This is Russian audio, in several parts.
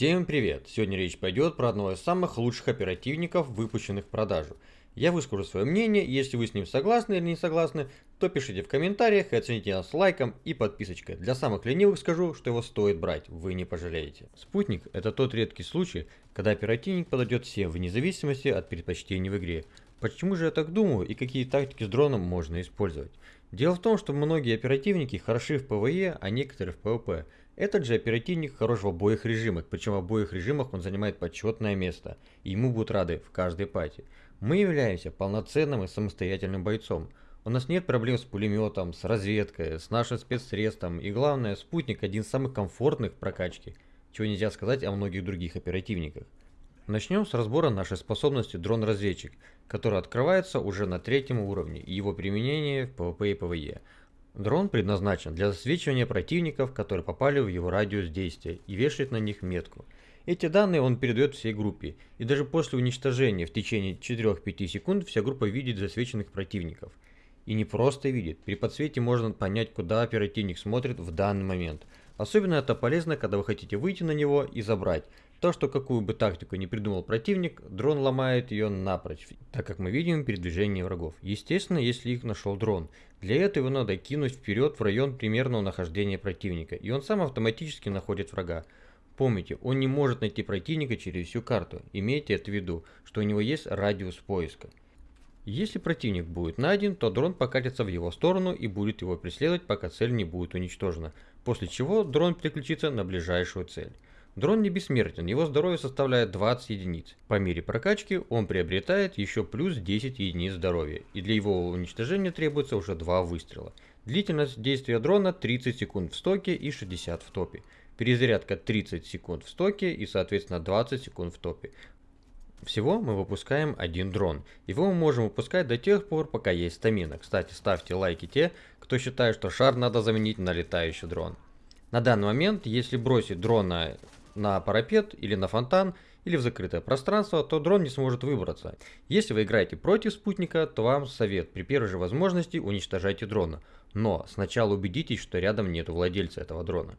Всем привет! Сегодня речь пойдет про одного из самых лучших оперативников, выпущенных в продажу. Я выскажу свое мнение, если вы с ним согласны или не согласны, то пишите в комментариях и оцените нас лайком и подписочкой. Для самых ленивых скажу, что его стоит брать, вы не пожалеете. Спутник – это тот редкий случай, когда оперативник подойдет всем вне зависимости от предпочтений в игре. Почему же я так думаю и какие тактики с дроном можно использовать? Дело в том, что многие оперативники хороши в ПВЕ, а некоторые в ПВП. Этот же оперативник хорош в обоих режимах, причем в обоих режимах он занимает почетное место, и ему будут рады в каждой пати. Мы являемся полноценным и самостоятельным бойцом. У нас нет проблем с пулеметом, с разведкой, с нашим спецсредством, и главное, спутник один из самых комфортных в прокачке, чего нельзя сказать о многих других оперативниках. Начнем с разбора нашей способности дрон-разведчик, которая открывается уже на третьем уровне и его применение в PvP и PvE. Дрон предназначен для засвечивания противников, которые попали в его радиус действия, и вешает на них метку. Эти данные он передает всей группе, и даже после уничтожения в течение 4-5 секунд вся группа видит засвеченных противников. И не просто видит, при подсвете можно понять, куда оперативник смотрит в данный момент. Особенно это полезно, когда вы хотите выйти на него и забрать. То, что какую бы тактику не придумал противник, дрон ломает ее напрочь, так как мы видим передвижение врагов. Естественно, если их нашел дрон. Для этого надо кинуть вперед в район примерного нахождения противника, и он сам автоматически находит врага. Помните, он не может найти противника через всю карту, имейте это в виду, что у него есть радиус поиска. Если противник будет найден, то дрон покатится в его сторону и будет его преследовать, пока цель не будет уничтожена, после чего дрон переключится на ближайшую цель. Дрон не бессмертен, его здоровье составляет 20 единиц. По мере прокачки он приобретает еще плюс 10 единиц здоровья, и для его уничтожения требуется уже 2 выстрела. Длительность действия дрона 30 секунд в стоке и 60 в топе. Перезарядка 30 секунд в стоке и соответственно 20 секунд в топе. Всего мы выпускаем один дрон. Его мы можем выпускать до тех пор, пока есть стамина. Кстати, ставьте лайки те, кто считает, что шар надо заменить на летающий дрон. На данный момент, если бросить дрона на парапет или на фонтан, или в закрытое пространство, то дрон не сможет выбраться. Если вы играете против спутника, то вам совет при первой же возможности уничтожайте дрона. Но сначала убедитесь, что рядом нет владельца этого дрона.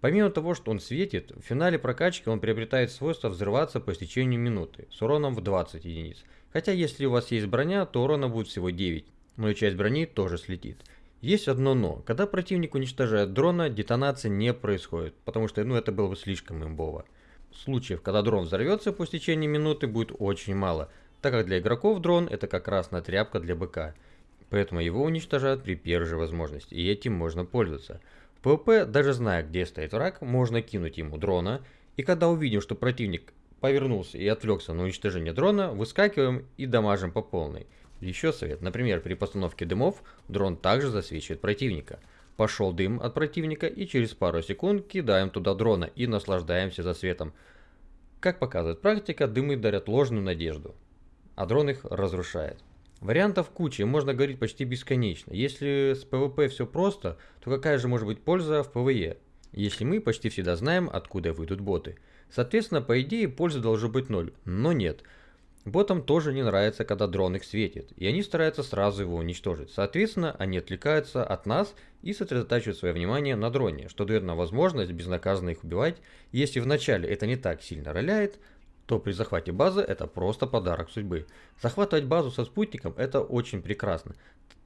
Помимо того, что он светит, в финале прокачки он приобретает свойство взрываться по истечению минуты с уроном в 20 единиц. Хотя если у вас есть броня, то урона будет всего 9, но и часть брони тоже слетит. Есть одно но. Когда противник уничтожает дрона, детонация не происходит, потому что ну, это было бы слишком имбово. Случаев, когда дрон взорвется по истечении минуты, будет очень мало, так как для игроков дрон это красная тряпка для быка. Поэтому его уничтожают при первой же возможности, и этим можно пользоваться. В ПВП, даже зная, где стоит враг, можно кинуть ему дрона, и когда увидим, что противник повернулся и отвлекся на уничтожение дрона, выскакиваем и дамажим по полной. Еще совет. Например, при постановке дымов дрон также засвечивает противника. Пошел дым от противника и через пару секунд кидаем туда дрона и наслаждаемся засветом. Как показывает практика, дымы дарят ложную надежду, а дрон их разрушает. Вариантов куча, можно говорить почти бесконечно. Если с PvP все просто, то какая же может быть польза в PvE? Если мы почти всегда знаем, откуда выйдут боты. Соответственно, по идее, польза должна быть ноль, но нет. Ботам тоже не нравится, когда дрон их светит, и они стараются сразу его уничтожить. Соответственно, они отвлекаются от нас и сосредотачивают свое внимание на дроне, что дает нам возможность безнаказанно их убивать. Если вначале это не так сильно роляет, то при захвате базы это просто подарок судьбы. Захватывать базу со спутником это очень прекрасно.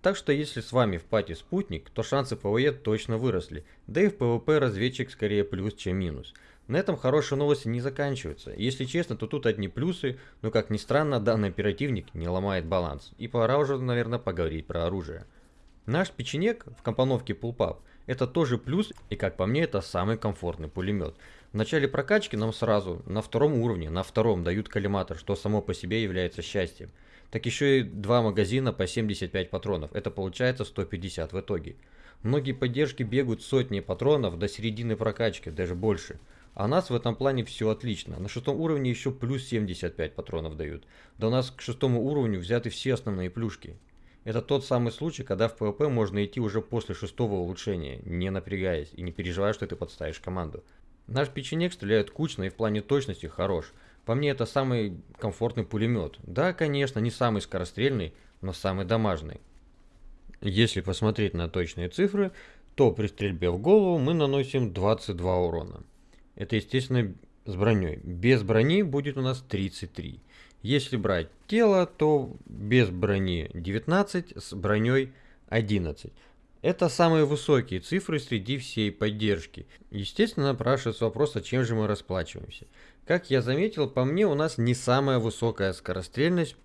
Так что если с вами в пати спутник, то шансы ПВЕ точно выросли, да и в ПВП разведчик скорее плюс, чем минус. На этом хорошие новости не заканчиваются. Если честно, то тут одни плюсы, но как ни странно, данный оперативник не ломает баланс. И пора уже, наверное, поговорить про оружие. Наш печенек в компоновке буллпап это тоже плюс, и как по мне, это самый комфортный пулемет. В начале прокачки нам сразу на втором уровне, на втором дают коллиматор, что само по себе является счастьем. Так еще и два магазина по 75 патронов, это получается 150 в итоге. Многие поддержки бегают сотни патронов до середины прокачки, даже больше. А у нас в этом плане все отлично. На шестом уровне еще плюс 75 патронов дают. Да у нас к шестому уровню взяты все основные плюшки. Это тот самый случай, когда в PvP можно идти уже после шестого улучшения, не напрягаясь и не переживая, что ты подставишь команду. Наш печенек стреляет кучно и в плане точности хорош. По мне это самый комфортный пулемет. Да, конечно, не самый скорострельный, но самый дамажный. Если посмотреть на точные цифры, то при стрельбе в голову мы наносим 22 урона. Это, естественно, с броней. Без брони будет у нас 33. Если брать тело, то без брони 19, с броней 11. Это самые высокие цифры среди всей поддержки. Естественно, напрашивается вопрос, а чем же мы расплачиваемся. Как я заметил, по мне у нас не самая высокая скорострельность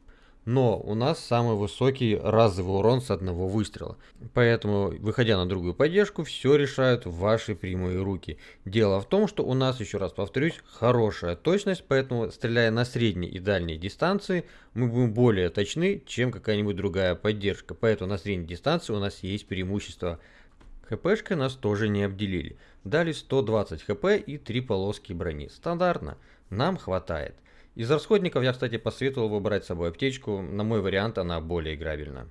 но у нас самый высокий разовый урон с одного выстрела. Поэтому, выходя на другую поддержку, все решают ваши прямые руки. Дело в том, что у нас, еще раз повторюсь, хорошая точность, поэтому, стреляя на средней и дальней дистанции, мы будем более точны, чем какая-нибудь другая поддержка. Поэтому на средней дистанции у нас есть преимущество. ХПшкой нас тоже не обделили. Дали 120 хп и 3 полоски брони. Стандартно. Нам хватает. Из расходников я, кстати, посоветовал выбрать с собой аптечку. На мой вариант она более играбельна.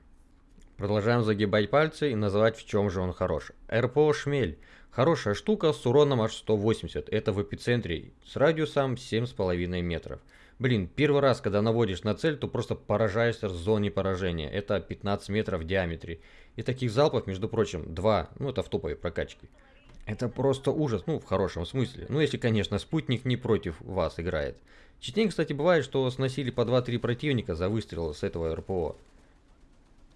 Продолжаем загибать пальцы и называть в чем же он хорош. РПО «Шмель». Хорошая штука с уроном аж 180. Это в эпицентре с радиусом 7,5 метров. Блин, первый раз, когда наводишь на цель, то просто поражаешься в зоне поражения. Это 15 метров в диаметре. И таких залпов, между прочим, два. Ну, это в топовой прокачке. Это просто ужас, ну, в хорошем смысле. Ну, если, конечно, спутник не против вас играет. Частенько, кстати, бывает, что сносили по 2-3 противника за выстрел с этого РПО.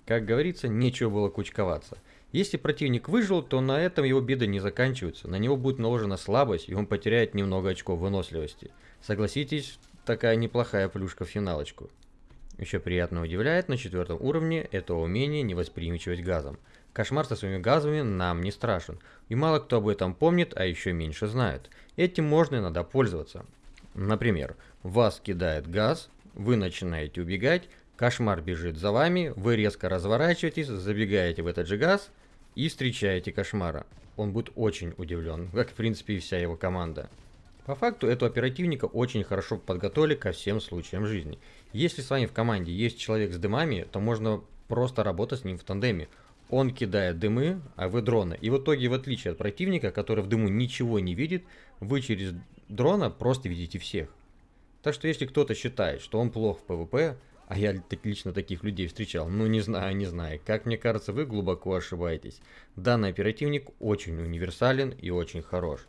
Как говорится, нечего было кучковаться. Если противник выжил, то на этом его беды не заканчиваются. На него будет наложена слабость, и он потеряет немного очков выносливости. Согласитесь, такая неплохая плюшка в финалочку. Еще приятно удивляет на четвертом уровне это умение невосприимчивость газом. Кошмар со своими газами нам не страшен, и мало кто об этом помнит, а еще меньше знают. Этим можно и надо пользоваться. Например, вас кидает газ, вы начинаете убегать, кошмар бежит за вами, вы резко разворачиваетесь, забегаете в этот же газ и встречаете кошмара. Он будет очень удивлен, как в принципе и вся его команда. По факту этого оперативника очень хорошо подготовили ко всем случаям жизни. Если с вами в команде есть человек с дымами, то можно просто работать с ним в тандеме. Он кидает дымы, а вы дроны. И в итоге, в отличие от противника, который в дыму ничего не видит, вы через дрона просто видите всех. Так что если кто-то считает, что он плох в PvP, а я лично таких людей встречал, ну не знаю, не знаю, как мне кажется, вы глубоко ошибаетесь. Данный оперативник очень универсален и очень хорош.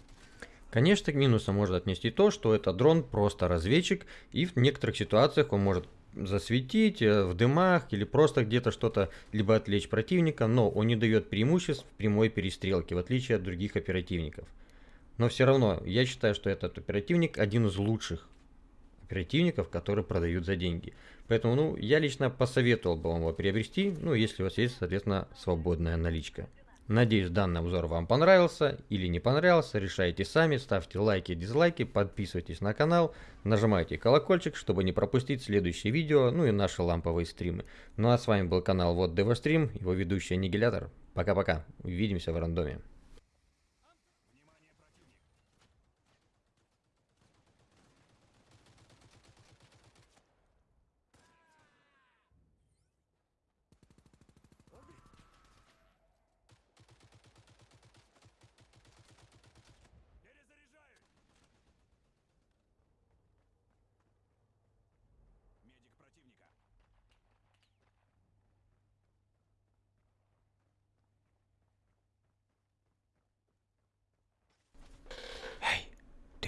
Конечно, к минусам можно отнести то, что этот дрон просто разведчик, и в некоторых ситуациях он может засветить э, в дымах или просто где-то что-то либо отвлечь противника, но он не дает преимуществ в прямой перестрелке, в отличие от других оперативников. Но все равно, я считаю, что этот оперативник один из лучших оперативников, которые продают за деньги. Поэтому, ну, я лично посоветовал бы вам его приобрести, ну, если у вас есть, соответственно, свободная наличка. Надеюсь, данный обзор вам понравился или не понравился, решайте сами, ставьте лайки, дизлайки, подписывайтесь на канал, нажимайте колокольчик, чтобы не пропустить следующие видео, ну и наши ламповые стримы. Ну а с вами был канал Вот Девострим, его ведущий Аннигилятор. Пока-пока, увидимся в рандоме.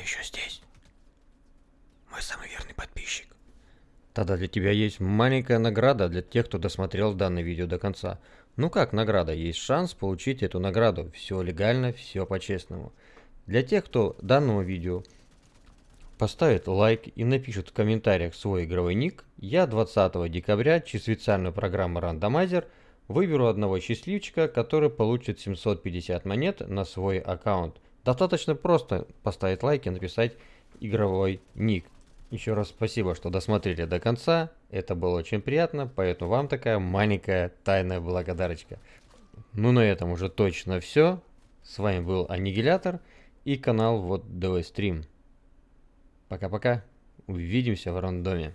еще здесь. Мой самый верный подписчик. Тогда для тебя есть маленькая награда для тех, кто досмотрел данное видео до конца. Ну как награда? Есть шанс получить эту награду. Все легально, все по-честному. Для тех, кто данному видео поставит лайк и напишет в комментариях свой игровой ник, я 20 декабря через специальную программу Randomizer выберу одного счастливчика, который получит 750 монет на свой аккаунт. Достаточно просто поставить лайк и написать игровой ник. Еще раз спасибо, что досмотрели до конца. Это было очень приятно, поэтому вам такая маленькая тайная благодарочка. Ну на этом уже точно все. С вами был Аннигилятор и канал Вот ДВ Стрим. Пока-пока. Увидимся в рандоме.